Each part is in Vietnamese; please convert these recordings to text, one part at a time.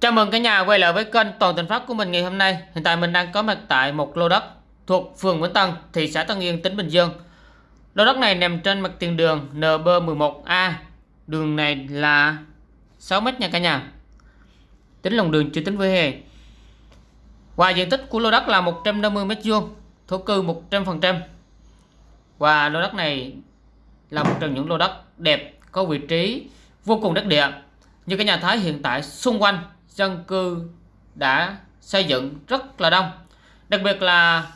Chào mừng cả nhà quay lại với kênh Toàn Tình Pháp của mình ngày hôm nay. Hiện tại mình đang có mặt tại một lô đất thuộc phường Vĩnh Tân, thị xã Tân Yên, tỉnh Bình Dương. Lô đất này nằm trên mặt tiền đường NB11A. Đường này là 6 m nha cả nhà. Tính lòng đường chưa tính với hè. Và diện tích của lô đất là 150 m2, thổ cư 100%. Và lô đất này là một trong những lô đất đẹp, có vị trí vô cùng đắc địa. Như cả nhà thấy hiện tại xung quanh dân cư đã xây dựng rất là đông. Đặc biệt là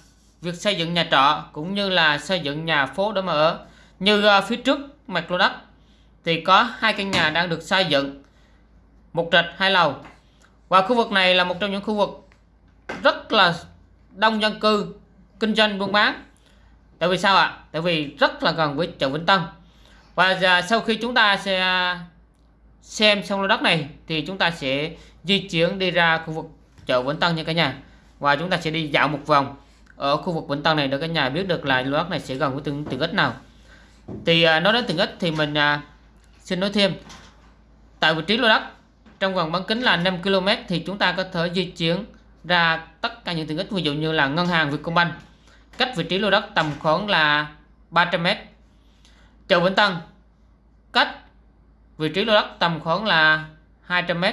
việc xây dựng nhà trọ cũng như là xây dựng nhà phố để mà ở. Như ờ, phía trước mặt lô đất thì có hai căn nhà đang được xây dựng, một trệt, hai lầu. Và khu vực này là một trong những khu vực rất là đông dân cư, kinh doanh buôn bán. Tại vì sao ạ? Tại vì rất là gần với chợ Vĩnh Tân. Và giờ sau khi chúng ta sẽ ờ, xem xong lô đất này thì chúng ta sẽ di chuyển đi ra khu vực chợ Vĩnh Tân nha cả nhà. Và chúng ta sẽ đi dạo một vòng ở khu vực Vĩnh Tân này để cả nhà biết được là lô đất này sẽ gần với từng từng ít nào. Thì uh, nói đến từng ít thì mình à, xin nói thêm. Tại vị trí lô đất trong vòng bán kính là 5 km thì chúng ta có thể di chuyển ra tất cả những tiện ích ví dụ như là ngân hàng Vietcombank. Cách vị trí lô đất tầm khoảng là 300m chợ Vĩnh Tân cách vị trí lô đất tầm khoảng là 200m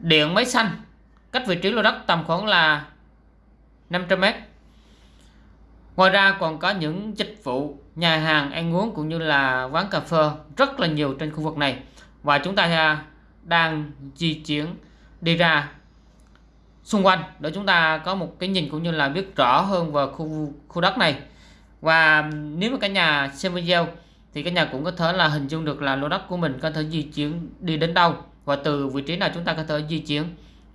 điện máy xanh, cách vị trí lô đất tầm khoảng là 500m ngoài ra còn có những dịch vụ, nhà hàng, ăn uống cũng như là quán cà phê rất là nhiều trên khu vực này. Và chúng ta à, đang di chuyển đi ra xung quanh để chúng ta có một cái nhìn cũng như là biết rõ hơn về khu khu đất này. Và nếu mà cả nhà xem video thì cả nhà cũng có thể là hình dung được là lô đất của mình có thể di chuyển đi đến đâu và từ vị trí nào chúng ta có thể di chuyển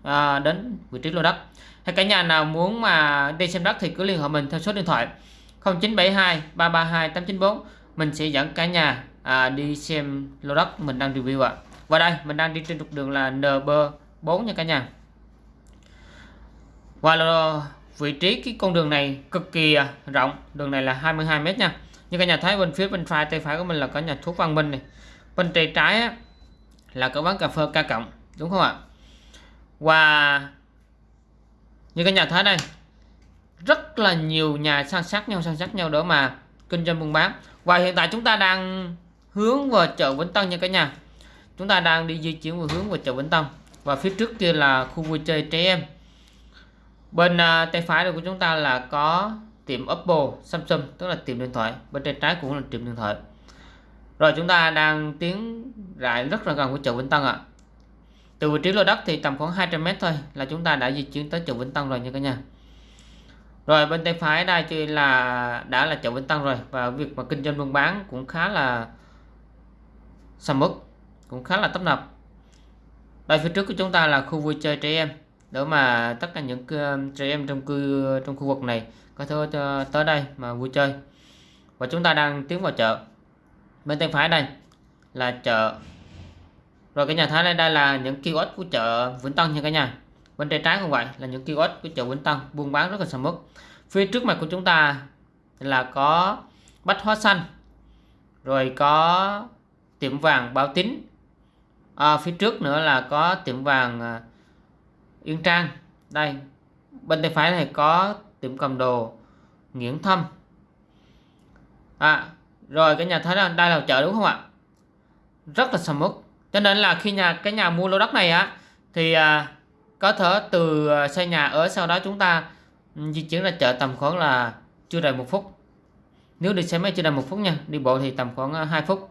à, đến vị trí lô đất. Hay cả nhà nào muốn mà đi xem đất thì cứ liên hệ mình theo số điện thoại 0972 332 894 mình sẽ dẫn cả nhà à, đi xem lô đất mình đang review ạ. Và đây mình đang đi trên trục đường là NB4 nha cả nhà. Và là vị trí cái con đường này cực kỳ à, rộng. Đường này là 22 m nha. Như cả nhà thấy bên phía bên phải tay phải của mình là có nhà thuốc Văn Minh này. Bên tay trái á, là có bán cà phê ca cộng đúng không ạ? Và như các nhà thấy đây rất là nhiều nhà san sát nhau san sát nhau để mà kinh doanh buôn bán. Và hiện tại chúng ta đang hướng vào chợ Vĩnh Tân nha cả nhà. Chúng ta đang đi di chuyển về hướng vào chợ Vĩnh Tân. Và phía trước kia là khu vui chơi trẻ em. Bên uh, tay phải của chúng ta là có tiệm Apple Samsung tức là tiệm điện thoại. Bên tay trái cũng là tiệm điện thoại rồi chúng ta đang tiến lại rất là gần với chợ Vĩnh Tân ạ. Từ vị trí lô đất thì tầm khoảng 200m thôi là chúng ta đã di chuyển tới chợ Vĩnh Tân rồi nha cả nhà. Rồi bên tay phải đây chỉ là đã là chợ Vĩnh Tân rồi và việc mà kinh doanh buôn bán cũng khá là sầm uất, cũng khá là tấp nập. Đây phía trước của chúng ta là khu vui chơi trẻ em để mà tất cả những trẻ em trong cư trong khu vực này có thể ờ, tới đây mà vui chơi. Và chúng ta đang tiến vào chợ bên tay phải đây là chợ. Rồi cái nhà thái đây đây là những kiosk của chợ Vĩnh Tân nha cả nhà. Bên tay trái cũng vậy là những kiosk của chợ Vĩnh Tân buôn bán rất là sầm uất. Phía trước mặt của chúng ta là có bách hóa xanh rồi có tiệm vàng bảo tín. À, phía trước nữa là có tiệm vàng à, Yên Trang. Đây bên tay phải này có tiệm cầm đồ Nguyễn Thâm. À, rồi cái nhà thấy là đây là chợ đúng không ạ? Rất là sầm uất. Cho nên là khi nhà cái nhà mua lô đất này á thì à, có thể từ à, xây nhà ở sau đó chúng ta ừ, di chuyển ra chợ tầm khoảng là chưa đầy một phút. Nếu đi xe máy chưa đầy một phút nha đi bộ thì tầm khoảng à, 2 phút.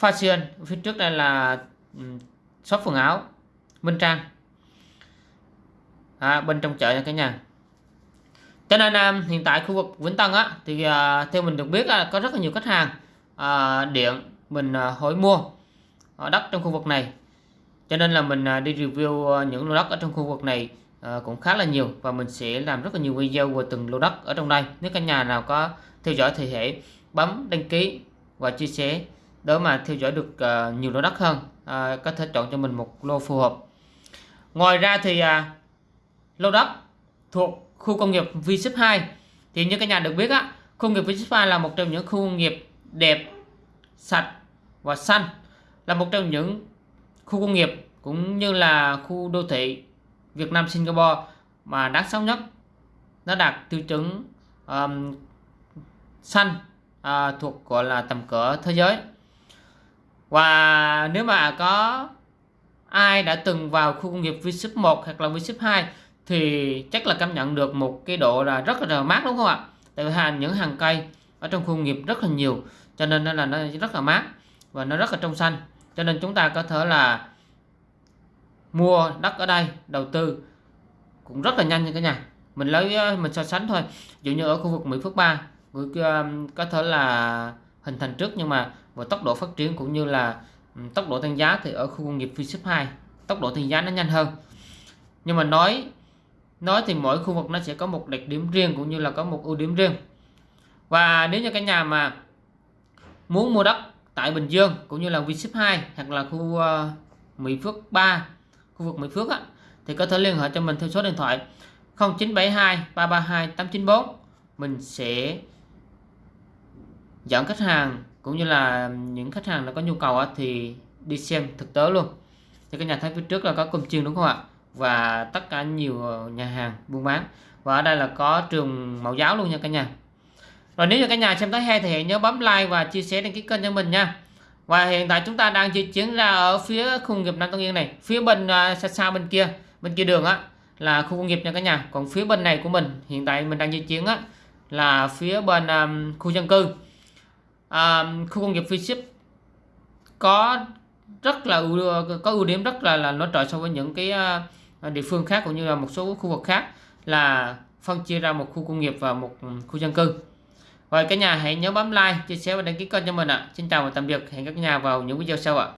Fashion phía trước đây là ừ, shop quần áo Minh Trang. À, bên trong chợ nha cả nhà cho nên um, hiện tại khu vực Vĩnh Tân á thì uh, theo mình được biết uh, có rất là nhiều khách hàng uh, điện mình uh, hỏi mua ở đất trong khu vực này. Cho nên là mình uh, đi review uh, những lô đất ở trong khu vực này uh, cũng khá là nhiều và mình sẽ làm rất là nhiều video về từng lô đất ở trong đây. Nếu cả nhà nào có theo dõi thì hãy bấm đăng ký và chia sẻ để mà theo dõi được uh, nhiều lô đất hơn uh, có thể chọn cho mình một lô phù hợp. Ngoài ra thì uh, lô đất thuộc khu công nghiệp v 2 thì như các nhà được biết á khu công nghiệp v 2 là một trong những khu công nghiệp đẹp sạch và xanh là một trong những khu công nghiệp cũng như là khu đô thị Việt Nam Singapore mà đáng sống nhất. Nó đạt tiêu chuẩn um, xanh uh, thuộc gọi là tầm cỡ thế giới. Và nếu mà có ai đã từng vào khu công nghiệp V-Ship 1 hoặc là V-Ship 2 thì chắc là cảm nhận được một cái độ là rất là mát, đúng không ạ? Tại vì hàng những hàng cây ở trong khu công nghiệp rất là nhiều, cho nên là nó rất là mát và nó rất là trong xanh. Cho nên chúng ta có thể là mua đất ở đây, đầu tư cũng rất là nhanh nha cả nhà. Mình lấy ờ, mình so sánh thôi. Dụ như ở khu vực Mỹ Phước 3 có thể là hình thành trước nhưng mà về tốc độ phát triển cũng như là tốc độ tăng giá thì ở khu công nghiệp V-Ship 2 tốc độ tăng giá nó nhanh hơn. Nhưng mà nói nói thì mỗi khu vực nó sẽ có một đặc điểm riêng cũng như là có một ưu điểm riêng. Và nếu như cái nhà mà muốn mua đất tại Bình Dương cũng như là V-Ship 2 hoặc là khu uh, Mỹ Phước 3 khu vực Mỹ Phước á, thì có thể liên hệ cho mình theo số điện thoại 0972 332 894 mình sẽ dẫn khách hàng cũng như là những khách hàng đã có nhu cầu á, thì đi xem thực tế luôn. Thì cái nhà thấy phía trước là có công chiên đúng không ạ? Và tất cả nhiều nhà hàng buôn bán. Và ở đây là có trường mẫu giáo luôn nha cả nhà. Rồi nếu như cả nhà xem thấy hay thì nhớ bấm like và chia sẻ đăng ký kênh cho mình nha. Và hiện tại chúng ta đang di chuyển ra ở phía khu công nghiệp Nam Tân Yên này phía bên à, xa xa bên kia bên kia đường á là khu công nghiệp nha cả nhà. Còn phía bên này của mình hiện tại mình đang di chuyển á là phía bên um, khu dân cư. Um, khu công nghiệp phi ship có rất là có ưu điểm rất là là nổi trội so với những cái uh, Ờ, địa phương khác cũng như là một số khu vực khác là phân chia ra một khu công nghiệp và một ừ, khu dân cư Vậy cả nhà hãy nhớ bấm like, chia sẻ và đăng ký kênh cho mình ạ à. xin chào và tạm biệt hẹn các nhà vào những video sau ạ à.